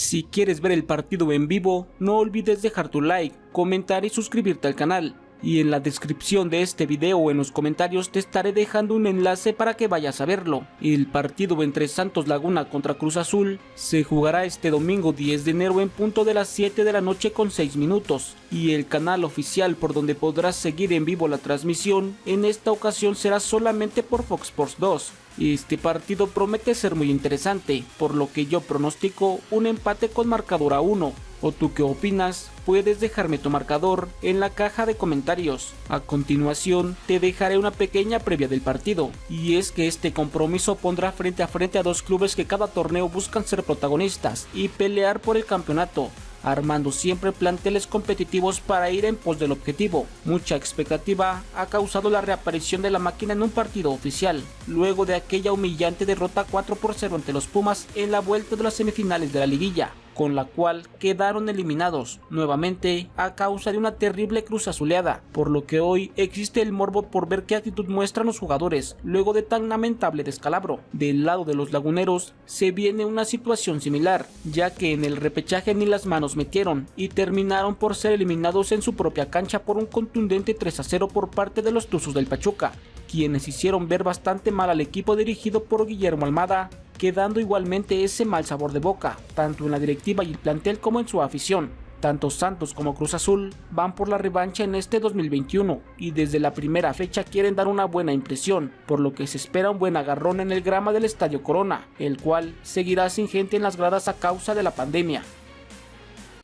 Si quieres ver el partido en vivo, no olvides dejar tu like, comentar y suscribirte al canal y en la descripción de este video o en los comentarios te estaré dejando un enlace para que vayas a verlo. El partido entre Santos Laguna contra Cruz Azul se jugará este domingo 10 de enero en punto de las 7 de la noche con 6 minutos y el canal oficial por donde podrás seguir en vivo la transmisión en esta ocasión será solamente por Fox Sports 2. Este partido promete ser muy interesante, por lo que yo pronostico un empate con marcador a 1 ¿O tú qué opinas? Puedes dejarme tu marcador en la caja de comentarios. A continuación te dejaré una pequeña previa del partido, y es que este compromiso pondrá frente a frente a dos clubes que cada torneo buscan ser protagonistas y pelear por el campeonato, armando siempre planteles competitivos para ir en pos del objetivo. Mucha expectativa ha causado la reaparición de la máquina en un partido oficial, luego de aquella humillante derrota 4 por 0 ante los Pumas en la vuelta de las semifinales de la liguilla con la cual quedaron eliminados nuevamente a causa de una terrible cruz azuleada, por lo que hoy existe el morbo por ver qué actitud muestran los jugadores luego de tan lamentable descalabro. Del lado de los laguneros se viene una situación similar, ya que en el repechaje ni las manos metieron y terminaron por ser eliminados en su propia cancha por un contundente 3 a 0 por parte de los Tuzos del Pachuca, quienes hicieron ver bastante mal al equipo dirigido por Guillermo Almada quedando igualmente ese mal sabor de boca, tanto en la directiva y el plantel como en su afición. Tanto Santos como Cruz Azul van por la revancha en este 2021 y desde la primera fecha quieren dar una buena impresión, por lo que se espera un buen agarrón en el grama del Estadio Corona, el cual seguirá sin gente en las gradas a causa de la pandemia.